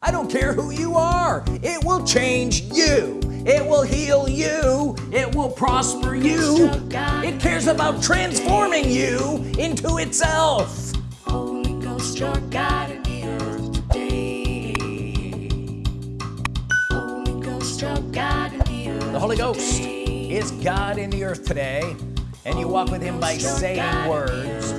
I don't care who you are. It will change you. It will heal you. It will prosper you. Oh it cares about transforming you into itself. Holy Ghost, your God in the earth today. Holy Ghost, your God in the earth the Holy Ghost is God in the earth today and you walk with him by saying words.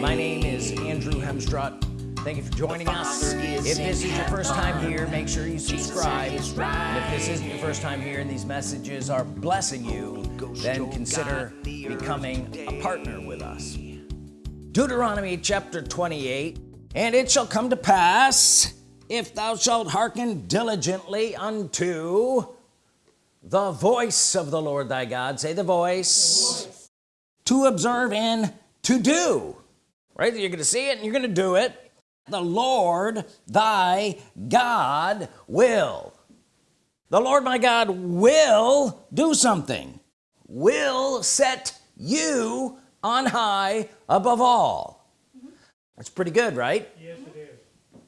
my name is Andrew Hemstrut thank you for joining us. if this is your first time here make sure you subscribe. and if this isn't your first time here and these messages are blessing you then consider becoming a partner with us. Deuteronomy chapter 28 and it shall come to pass if thou shalt hearken diligently unto the voice of the Lord thy God. Say the voice, to observe and to do. Right? You're gonna see it and you're gonna do it the Lord thy God will. The Lord my God will do something will set you on high above all. That's pretty good right? Yes, it is.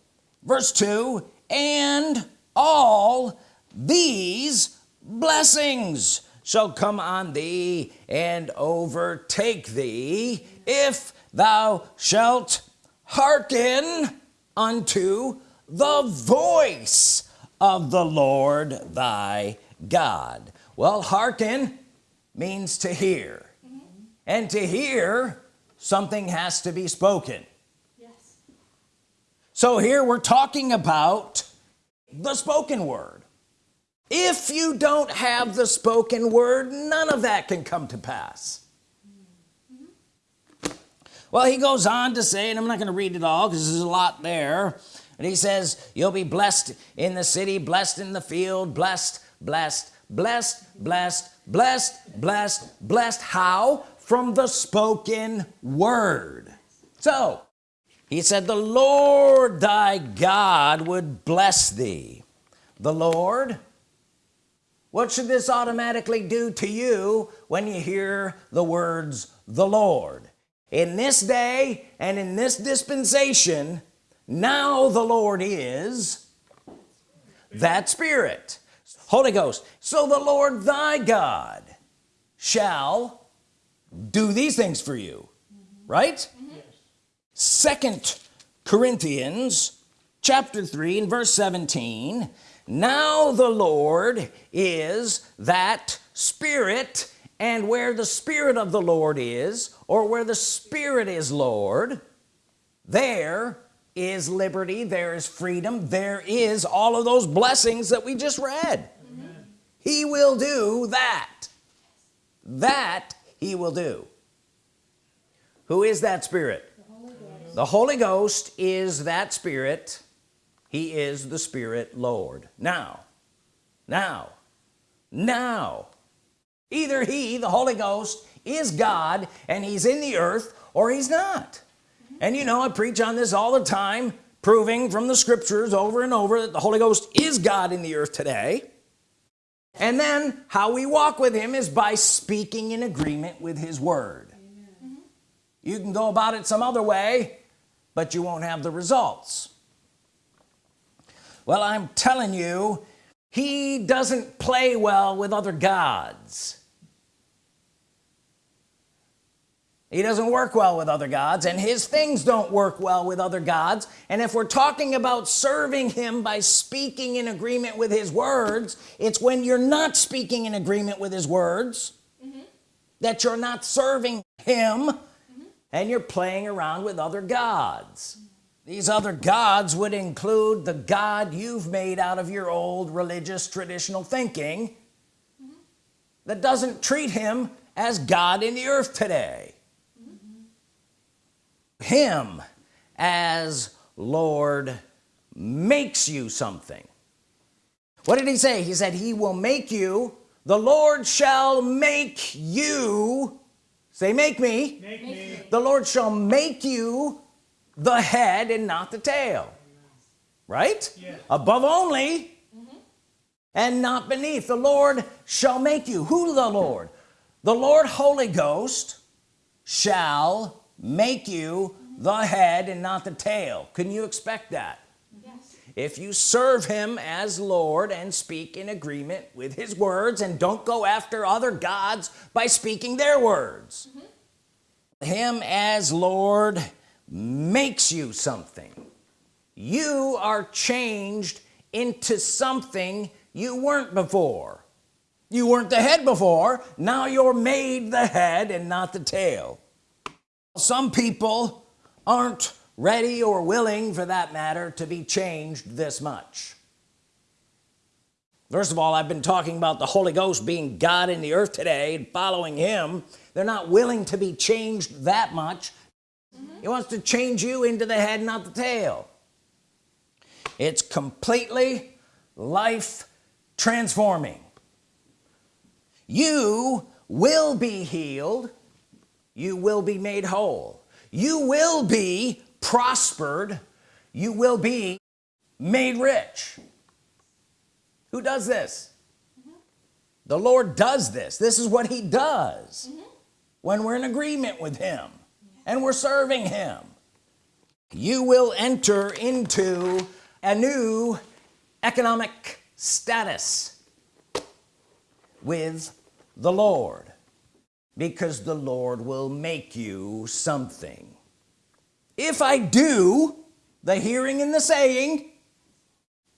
verse 2 and all these blessings shall come on thee and overtake thee if thou shalt hearken unto the voice of the Lord thy God. Well hearken means to hear. Mm-hmm. And to hear something has to be spoken. Yes. so here we're talking about the spoken word. If you don't have the spoken word none of that can come to pass well he goes on to say and I'm not going to read it all because there's a lot there and he says you'll be blessed in the city blessed in the field blessed blessed blessed blessed blessed blessed blessed. How? From the spoken word. So he said the Lord thy God would bless thee. The Lord? What should this automatically do to you when you hear the words the Lord in this day and in this dispensation now the Lord is that spirit. Holy Ghost. So the Lord thy God shall do these things for you. Right? Second Corinthians chapter 3 and verse 17 now the Lord is that spirit and where the spirit of the Lord is or where the spirit is Lord there is liberty there is freedom there is all of those blessings that we just read. He will do that. That he will do. Who is that spirit? The Holy Ghost is that spirit. He is the spirit Lord. Now now now either he the Holy Ghost is God and he's in the earth or he's not. And you know I preach on this all the time proving from the scriptures over and over that the Holy Ghost is God in the earth today. And then how we walk with him is by speaking in agreement with his word. You can go about it some other way but you won't have the results. Well I'm telling you he doesn't play well with other gods he doesn't work well with other gods and his things don't work well with other gods. And if we're talking about serving him by speaking in agreement with his words it's when you're not speaking in agreement with his words mm-hmm. that you're not serving him mm-hmm. and you're playing around with other gods. These other gods would include the God you've made out of your old religious traditional thinking mm-hmm. that doesn't treat him as God in the earth today him as Lord makes you something. What did he say? He said he will make you the Lord shall make you say make me. Make me. the Lord shall make you the head and not the tail. Right? Yes. above only mm-hmm. and not beneath. The Lord shall make you. Who the Lord? The Lord Holy Ghost shall make you the head and not the tail. Can you expect that? Yes. if you serve him as Lord and speak in agreement with his words and don't go after other gods by speaking their words. Mm -hmm. him as Lord makes you something. You are changed into something you weren't before. You weren't the head before. Now you're made the head and not the tail some people aren't ready or willing for that matter to be changed this much. First of all I've been talking about the Holy Ghost being God in the earth today and following him. They're not willing to be changed that much. He wants to change you into the head not the tail. It's completely life transforming you will be healed you will be made whole. You will be prospered. You will be made rich. Who does this? Mm -hmm. the Lord does this. This is what he does mm -hmm. when we're in agreement with him and we're serving him. You will enter into a new economic status with the Lord because the Lord will make you something. If I do the hearing and the saying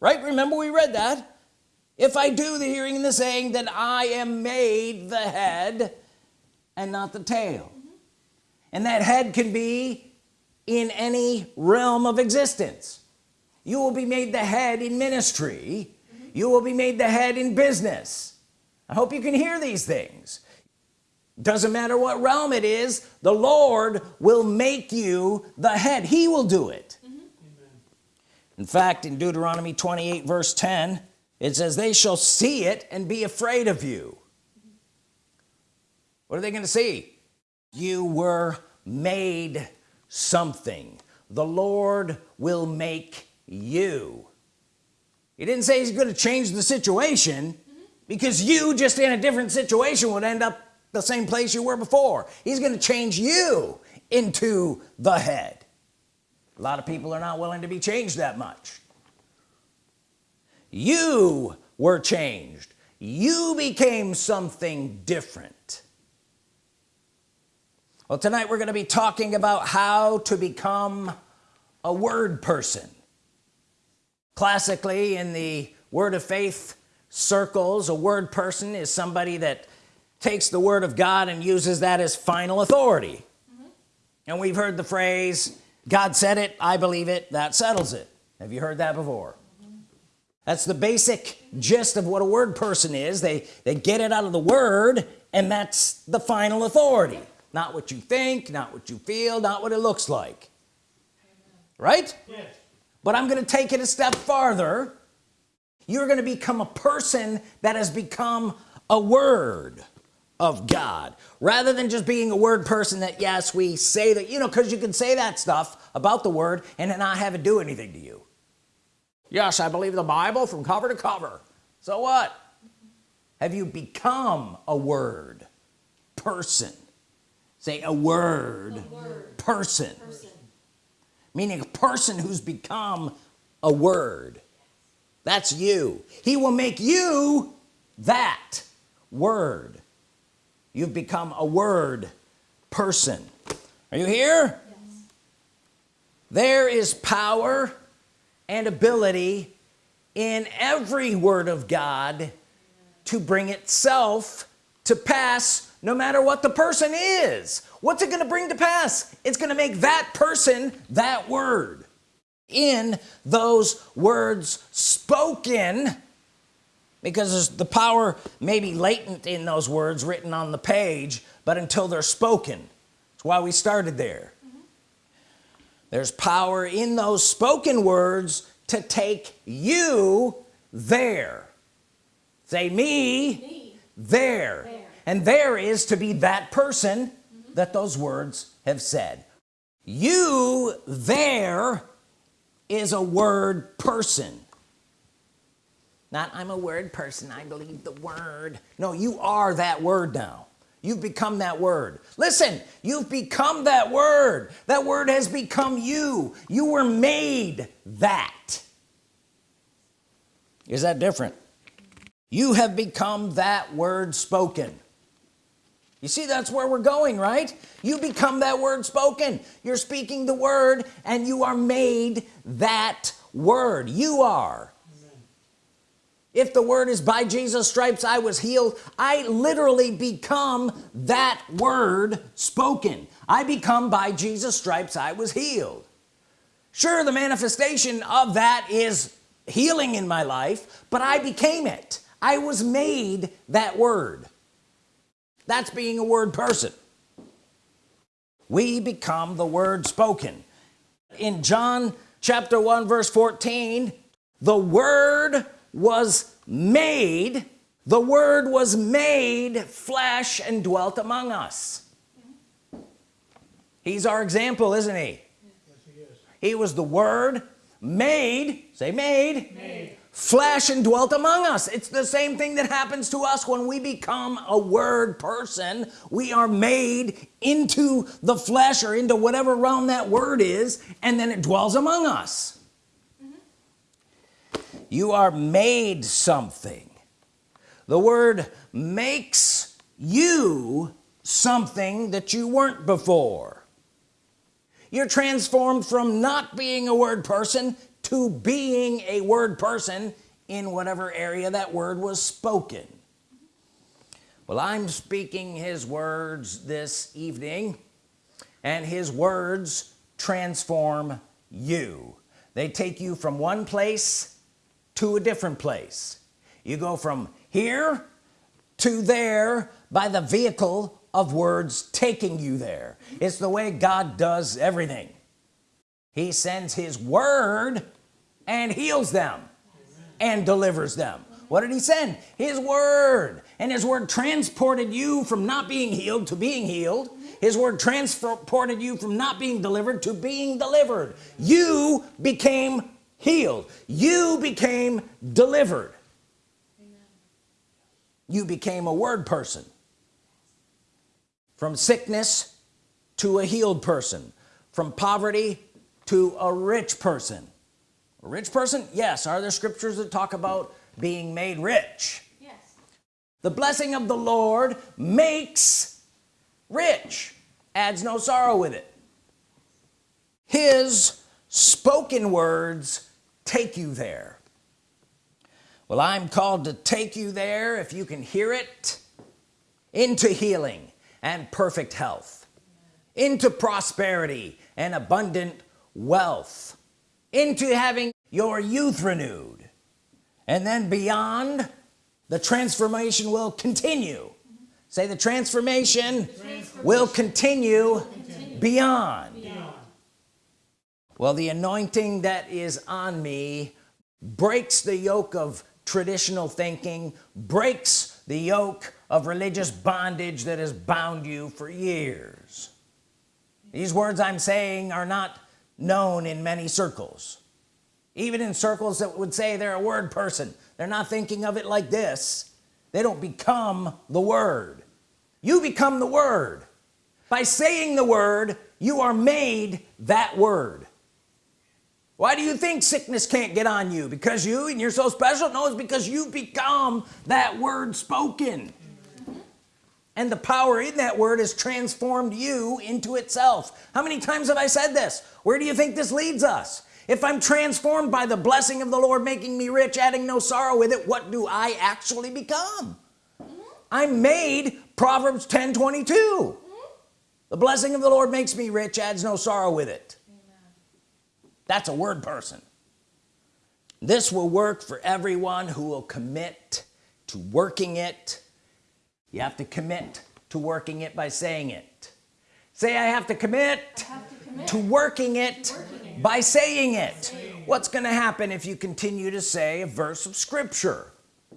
right? Remember we read that? If I do the hearing and the saying then I am made the head and not the tail. And that head can be in any realm of existence. You will be made the head in ministry. You will be made the head in business. I hope you can hear these things doesn't matter what realm it is the Lord will make you the head. He will do it. Mm -hmm. in fact in Deuteronomy 28 verse 10 it says they shall see it and be afraid of you. What are they going to see? You were made something. The Lord will make you. He didn't say he's going to change the situation mm -hmm. because you just in a different situation would end up the same place you were before. He's going to change you into the head. A lot of people are not willing to be changed that much. You were changed. You became something different. Well tonight we're going to be talking about how to become a word person. Classically in the word of faith circles a word person is somebody that takes the Word of God and uses that as final authority. Mm -hmm. and we've heard the phrase God said it I believe it that settles it. Have you heard that before? Mm -hmm. that's the basic gist of what a word person is. They they get it out of the word and that's the final authority. Not what you think not what you feel not what it looks like. Right? Yes. But I'm gonna take it a step farther. You're gonna become a person that has become a word of God. Rather than just being a word person that yes we say that you know because you can say that stuff about the word and then not have it do anything to you. Yes I believe the Bible from cover to cover. So what? Have you become a word person? Say a word, a word. Person. person. Meaning a person who's become a word. That's you. He will make you that word you've become a word person. Are you here? Yes. there is power and ability in every word of God to bring itself to pass no matter what the person is. What's it gonna bring to pass? It's gonna make that person that word. In those words spoken because the power may be latent in those words written on the page but until they're spoken that's why we started there mm -hmm. there's power in those spoken words to take you there say me, me. There. there and there is to be that person mm -hmm. that those words have said you there is a word person not I'm a word person I believe the word. No you are that word now. You've become that word. Listen you've become that word. That word has become you. You were made that. Is that different? You have become that word spoken. You see that's where we're going right? You become that word spoken. You're speaking the word and you are made that word. You are if the word is by Jesus stripes I was healed I literally become that word spoken. I become by Jesus stripes I was healed. Sure the manifestation of that is healing in my life but I became it. I was made that word. That's being a word person. We become the word spoken. In John chapter 1 verse 14 the word was made the word was made flesh and dwelt among us. He's our example isn't he? Yes, he was the word made say made, made. flesh and dwelt among us. It's the same thing that happens to us when we become a word person. We are made into the flesh or into whatever realm that word is and then it dwells among us you are made something. The word makes you something that you weren't before. You're transformed from not being a word person to being a word person in whatever area that word was spoken. Well I'm speaking his words this evening and his words transform you. They take you from one place to a different place. You go from here to there by the vehicle of words taking you there. It's the way God does everything. He sends his word and heals them and delivers them. What did he send? His word. And his word transported you from not being healed to being healed. His word transported you from not being delivered to being delivered. You became healed. You became delivered. Amen. you became a word person. From sickness to a healed person. From poverty to a rich person. A rich person? Yes. Are there scriptures that talk about being made rich? Yes. The blessing of the Lord makes rich. Adds no sorrow with it. His spoken words take you there well I'm called to take you there if you can hear it into healing and perfect health into prosperity and abundant wealth into having your youth renewed and then beyond the transformation will continue say the transformation, transformation. will continue, continue. Beyond well the anointing that is on me breaks the yoke of traditional thinking breaks the yoke of religious bondage that has bound you for years. These words I'm saying are not known in many circles. Even in circles that would say they're a word person they're not thinking of it like this. They don't become the word. You become the word. By saying the word you are made that word why do you think sickness can't get on you? Because you and you're so special? No it's because you become that word spoken. And the power in that word has transformed you into itself. How many times have I said this? Where do you think this leads us? If I'm transformed by the blessing of the Lord making me rich adding no sorrow with it what do I actually become? I'm made Proverbs 10 22 the blessing of the Lord makes me rich adds no sorrow with it that's a word person. This will work for everyone who will commit to working it. You have to commit to working it by saying it. Say I have to commit, have to, commit to, working it, working it by saying it. saying what's gonna happen if you continue to say a verse of Scripture?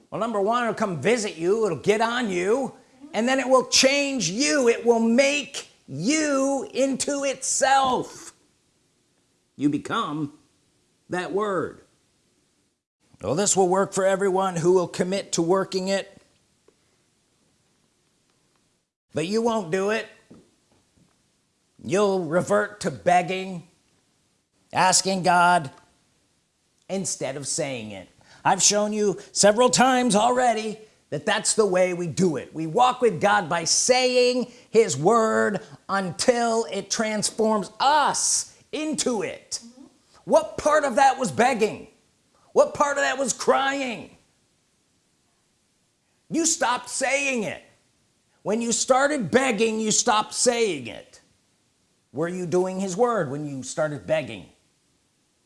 Well number one it'll come visit you it'll get on you mm-hmm. and then it will change you. It will make you into itself you become that word. Well this will work for everyone who will commit to working it. But you won't do it. You'll revert to begging asking God instead of saying it. I've shown you several times already that that's the way we do it. We walk with God by saying his word until it transforms us into it. Mm -hmm. what part of that was begging? What part of that was crying? You stopped saying it. When you started begging you stopped saying it. Were you doing his word when you started begging?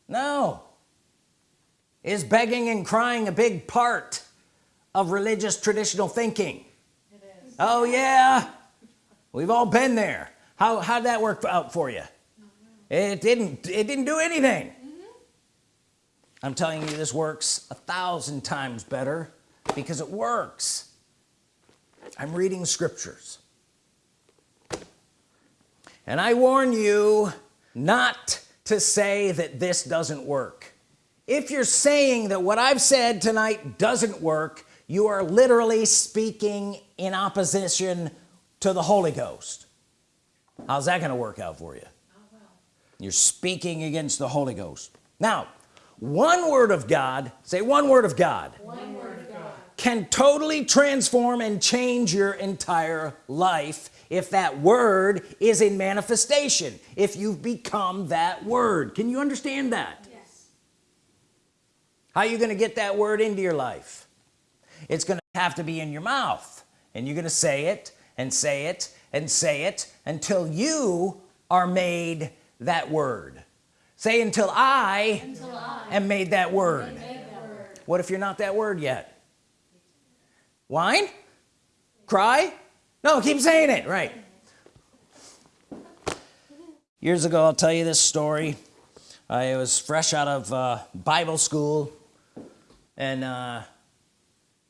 No. Is begging and crying a big part of religious traditional thinking? Oh yeah. We've all been there. How how did that work out for you it didn't it didn't do anything. Mm -hmm. I'm telling you this works a thousand times better because it works. I'm reading scriptures. And I warn you not to say that this doesn't work. If you're saying that what I've said tonight doesn't work you are literally speaking in opposition to the Holy Ghost. How's that gonna work out for you you're speaking against the Holy Ghost. Now one word of God say one word of God, one word of God. can totally transform and change your entire life if that word is in manifestation if you've become that word. Can you understand that? Yes. How are you gonna get that word into your life? It's gonna have to be in your mouth and you're gonna say it and say it and say it until you are made that word. Say until I, until I am made that word. Made that word. What if you're not that word yet? Whine? Cry? No keep saying it. Right. Years ago I'll tell you this story. I was fresh out of uh, Bible school and uh,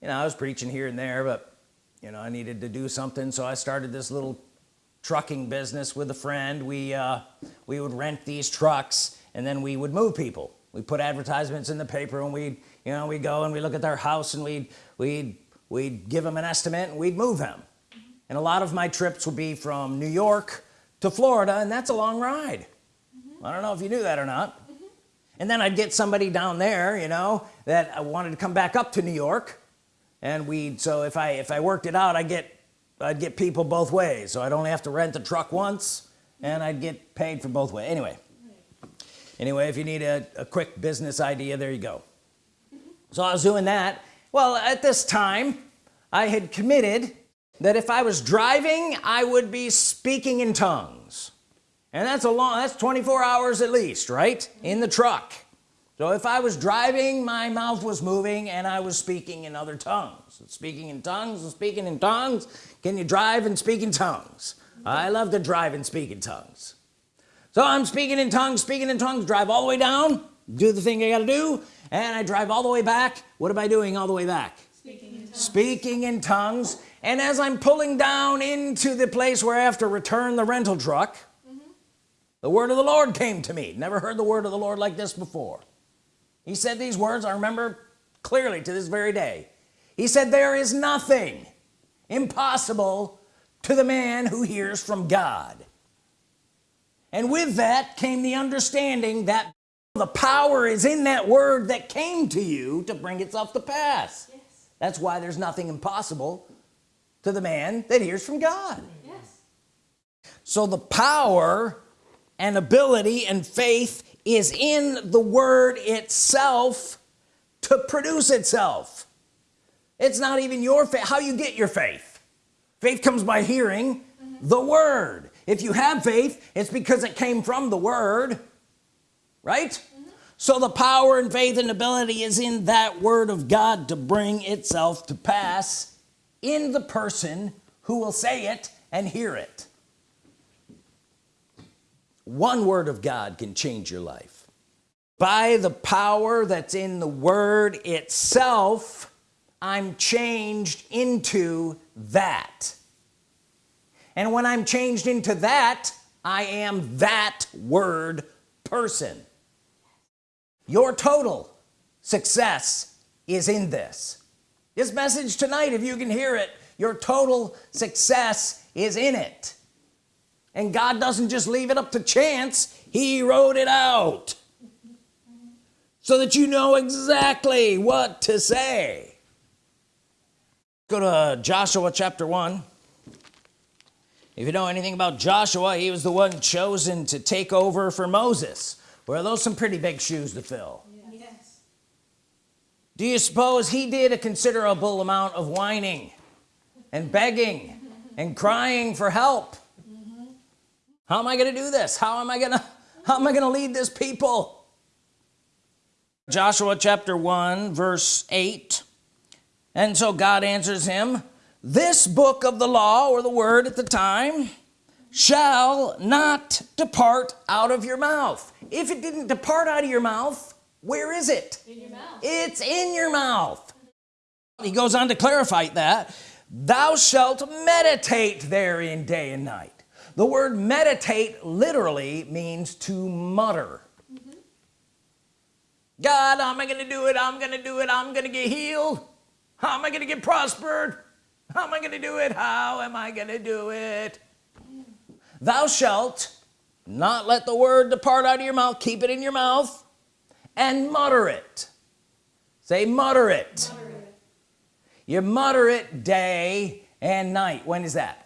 you know I was preaching here and there but you know I needed to do something so I started this little trucking business with a friend we uh, we would rent these trucks and then we would move people we put advertisements in the paper and we'd you know we go and we look at their house and we'd we'd we'd give them an estimate and we'd move them and a lot of my trips would be from New York to Florida and that's a long ride mm -hmm. I don't know if you knew that or not mm -hmm. and then I'd get somebody down there you know that I wanted to come back up to New York and we'd so if I if I worked it out I get I'd get people both ways. So I'd only have to rent the truck once and I'd get paid for both ways. Anyway. Anyway if you need a, a quick business idea there you go. So I was doing that. Well at this time I had committed that if I was driving I would be speaking in tongues. And that's a long that's 24 hours at least right? In the truck so if I was driving my mouth was moving and I was speaking in other tongues. Speaking in tongues and speaking in tongues. Can you drive and speak in tongues? I love to drive and speak in tongues. So I'm speaking in tongues speaking in tongues drive all the way down do the thing I got to do and I drive all the way back. What am I doing all the way back? Speaking in tongues, speaking in tongues. and as I'm pulling down into the place where I have to return the rental truck mm -hmm. the word of the Lord came to me. Never heard the word of the Lord like this before he said these words I remember clearly to this very day he said there is nothing impossible to the man who hears from God and with that came the understanding that the power is in that word that came to you to bring itself to pass yes. that's why there's nothing impossible to the man that hears from God yes. so the power and ability and faith is in the word itself to produce itself. It's not even your faith how you get your faith. Faith comes by hearing mm -hmm. the word. If you have faith it's because it came from the word right? Mm -hmm. so the power and faith and ability is in that word of God to bring itself to pass in the person who will say it and hear it one word of God can change your life. By the power that's in the word itself I'm changed into that. And when I'm changed into that I am that word person. Your total success is in this. This message tonight if you can hear it your total success is in it and God doesn't just leave it up to chance he wrote it out. So that you know exactly what to say. Go to Joshua chapter 1 if you know anything about Joshua he was the one chosen to take over for Moses. Well those some pretty big shoes to fill. Yes. do you suppose he did a considerable amount of whining and begging and crying for help how am I gonna do this? How am I gonna how am I gonna lead this people? Joshua chapter 1 verse 8 and so God answers him this book of the law or the word at the time shall not depart out of your mouth. If it didn't depart out of your mouth where is it? In your mouth. it's in your mouth. He goes on to clarify that thou shalt meditate therein day and night the word meditate literally means to mutter. God how am I gonna do it I'm gonna do it I'm gonna get healed. How am I gonna get prospered? How am I gonna do it? How am I gonna do it? Thou shalt not let the word depart out of your mouth keep it in your mouth and mutter it. Say mutter it. Mutter it. you mutter it day and night. When is that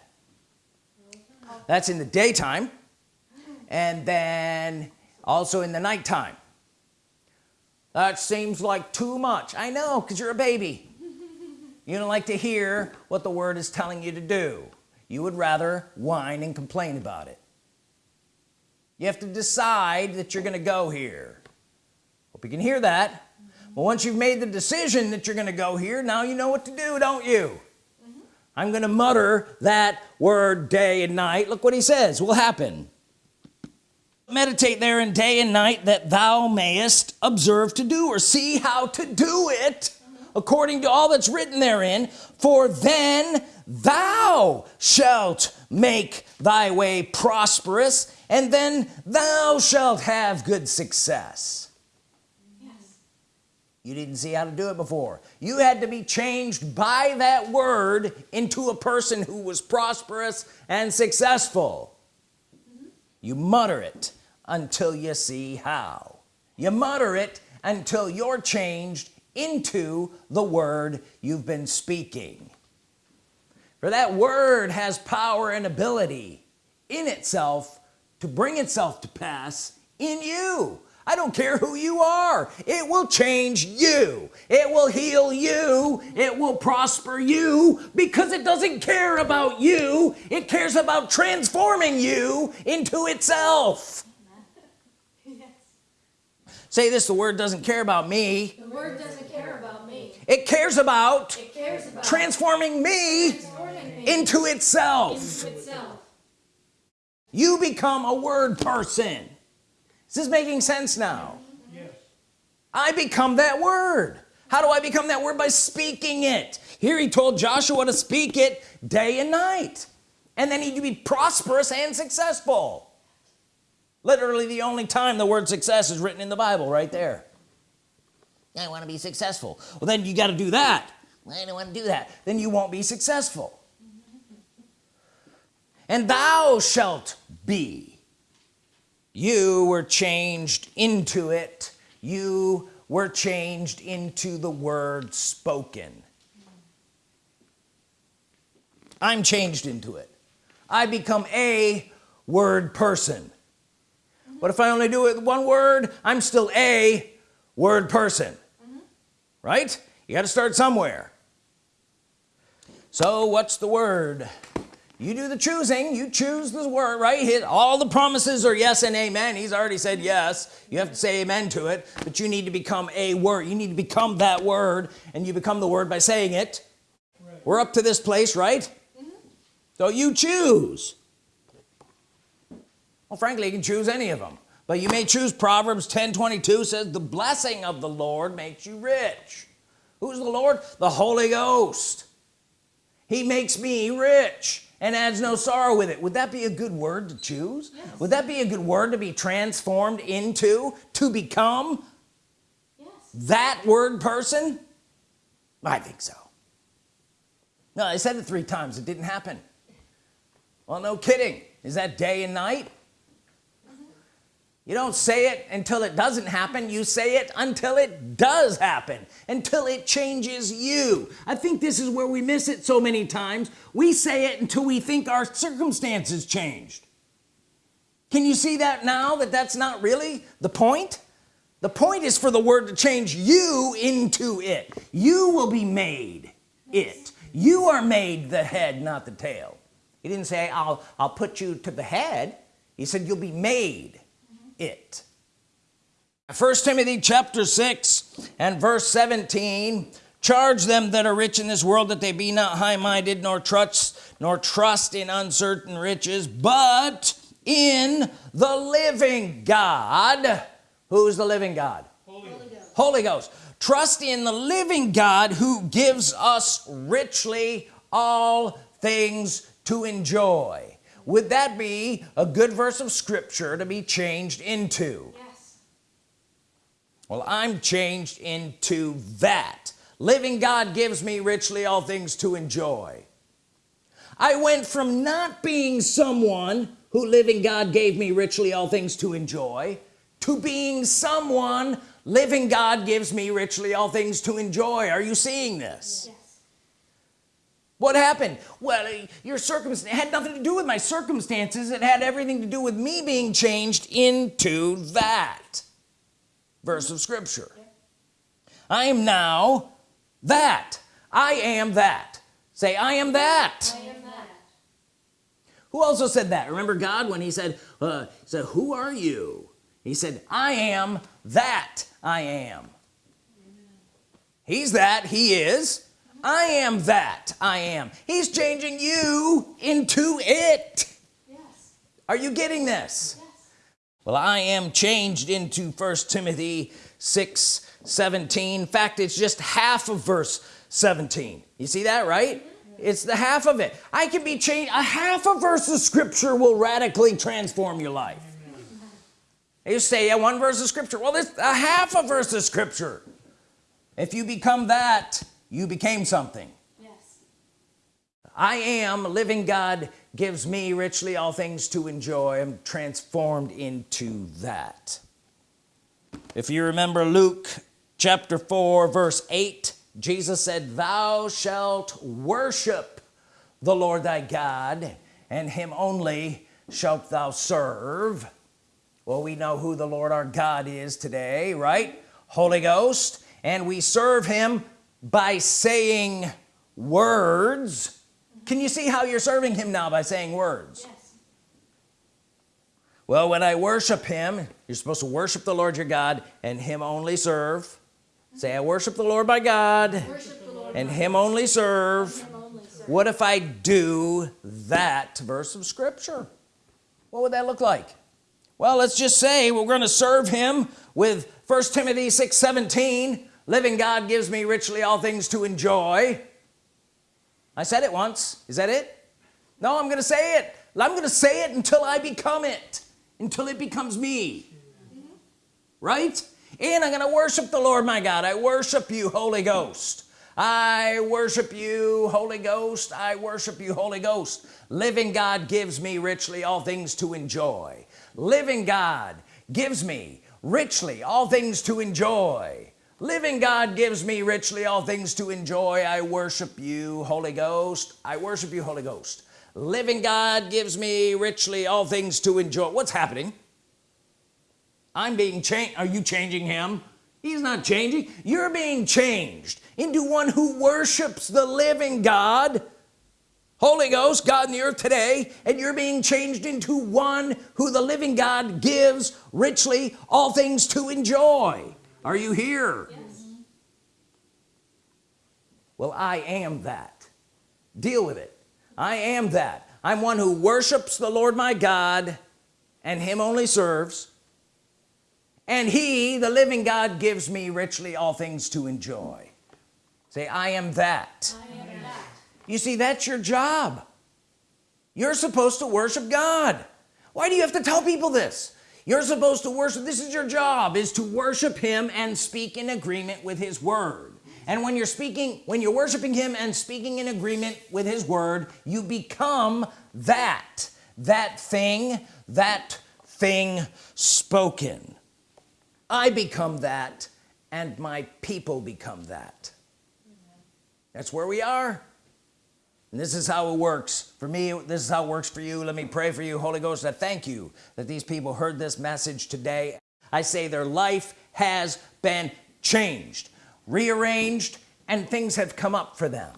that's in the daytime. And then also in the nighttime. That seems like too much. I know because you're a baby. You don't like to hear what the word is telling you to do. You would rather whine and complain about it. You have to decide that you're gonna go here. Hope you can hear that. But once you've made the decision that you're gonna go here now you know what to do don't you I'm gonna mutter that word day and night. Look what he says. Will happen meditate there in day and night that thou mayest observe to do or see how to do it according to all that's written therein. For then thou shalt make thy way prosperous and then thou shalt have good success. You didn't see how to do it before. You had to be changed by that word into a person who was prosperous and successful. You mutter it until you see how. You mutter it until you're changed into the word you've been speaking. For that word has power and ability in itself to bring itself to pass in you I don't care who you are. It will change you. It will heal you. It will prosper you because it doesn't care about you. It cares about transforming you into itself. Yes. say this the word doesn't care about me. The word doesn't care about me. it cares about It cares about transforming me transforming me into itself. into itself. you become a word person is this making sense now? Yes. I become that word. How do I become that word? By speaking it. Here he told Joshua to speak it day and night and then he'd be prosperous and successful. Literally the only time the word success is written in the Bible right there. I want to be successful. Well then you got to do that. I don't want to do that. Then you won't be successful. And thou shalt be you were changed into it. You were changed into the word spoken. I'm changed into it. I become a word person. But if I only do it with one word I'm still a word person. Right? You got to start somewhere. So what's the word you do the choosing you choose the word right? Hit all the promises are yes and amen. He's already said yes. You have to say amen to it but you need to become a word. You need to become that word and you become the word by saying it. Right. we're up to this place right? Mm-hmm. So you choose. Well frankly you can choose any of them but you may choose Proverbs 10 22 says the blessing of the Lord makes you rich. Who's the Lord? The Holy Ghost. He makes me rich and adds no sorrow with it. Would that be a good word to choose? Yes. would that be a good word to be transformed into to become? Yes. that word person? I think so. No I said it three times. It didn't happen. Well no kidding. Is that day and night you don't say it until it doesn't happen. You say it until it does happen until it changes you. I think this is where we miss it so many times. We say it until we think our circumstances changed. Can you see that now that that's not really the point? The point is for the word to change you into it. You will be made it. You are made the head not the tail. He didn't say I'll I'll put you to the head. He said you'll be made it. First Timothy chapter 6 and verse 17 charge them that are rich in this world that they be not high-minded nor trust nor trust in uncertain riches but in the living God. Who's the living God? Holy Ghost. Holy Ghost. Trust in the living God who gives us richly all things to enjoy would that be a good verse of scripture to be changed into? Yes. well I'm changed into that. Living God gives me richly all things to enjoy. I went from not being someone who living God gave me richly all things to enjoy to being someone living God gives me richly all things to enjoy. Are you seeing this? Yes. What happened? Well your circumstance had nothing to do with my circumstances. It had everything to do with me being changed into that verse of scripture. I am now that. I am that. Say I am that. I am that. who also said that? Remember God when he said uh, he said who are you? He said I am that I am. He's that. He is I am that I am. He's changing you into it. Yes. are you getting this? Yes. well I am changed into first Timothy 6 17 in fact it's just half of verse 17 you see that right? Mm-hmm. It's the half of it. I can be changed. A half a verse of scripture will radically transform your life. You say yeah one verse of scripture. Well this a half a verse of scripture. If you become that you became something. Yes. I am living God gives me richly all things to enjoy. I'm transformed into that. If you remember Luke chapter 4 verse 8 Jesus said thou shalt worship the Lord thy God and him only shalt thou serve. Well we know who the Lord our God is today right? Holy Ghost. And we serve him by saying words can you see how you're serving him now by saying words Yes. well when I worship him you're supposed to worship the Lord your God and him only serve say I worship the Lord by God Lord. and him only serve Him only, sir. what if I do that verse of scripture what would that look like well let's just say we're going to serve him with first Timothy 6 17 living God gives me richly all things to enjoy. I said it once. Is that it? No I'm gonna say it. I'm gonna say it until I become it. Until it becomes me. Right? And I'm gonna worship the Lord my God. I worship you Holy Ghost. I worship you Holy Ghost. I worship you Holy Ghost. Living God gives me richly all things to enjoy. Living God gives me richly all things to enjoy living God gives me richly all things to enjoy. I worship you Holy Ghost. I worship you Holy Ghost. Living God gives me richly all things to enjoy. What's happening? I'm being changed. Are you changing him? He's not changing. You're being changed into one who worships the living God Holy Ghost God in the earth today and you're being changed into one who the living God gives richly all things to enjoy are you here? Yes. Mm-hmm. well I am that. Deal with it. I am that. I'm one who worships the Lord my God and him only serves. And he the living God gives me richly all things to enjoy. Say I am that. I am that. you see that's your job. You're supposed to worship God. Why do you have to tell people this you're supposed to worship this is your job is to worship him and speak in agreement with his word. And when you're speaking when you're worshiping him and speaking in agreement with his word you become that that thing that thing spoken. I become that and my people become that. That's where we are and this is how it works. For me this is how it works for you. Let me pray for you Holy Ghost I thank you that these people heard this message today. I say their life has been changed rearranged and things have come up for them.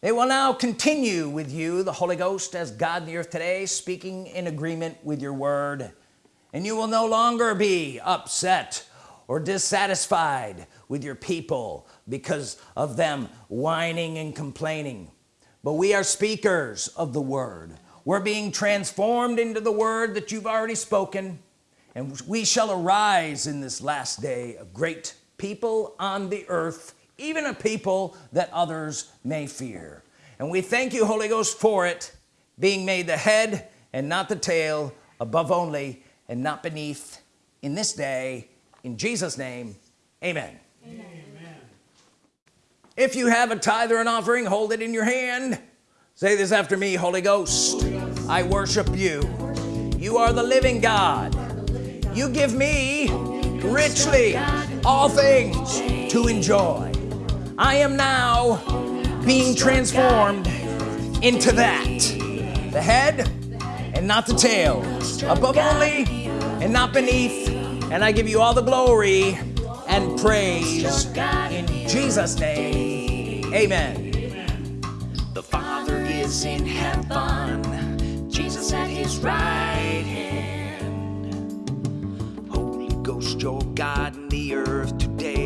They will now continue with you the Holy Ghost as God in the earth today speaking in agreement with your word. And you will no longer be upset or dissatisfied with your people because of them whining and complaining but we are speakers of the word we're being transformed into the word that you've already spoken and we shall arise in this last day a great people on the earth even a people that others may fear and we thank you Holy Ghost for it being made the head and not the tail above only and not beneath in this day in Jesus name amen. If you have a tithe or an offering hold it in your hand. Say this after me Holy Ghost I worship you. You are the living God. You give me richly all things to enjoy. I am now being transformed into that. The head and not the tail above only and not beneath. And I give you all the glory and praise in Jesus name amen The Father is in heaven, Jesus at his right hand. Holy Ghost, your God in the earth today.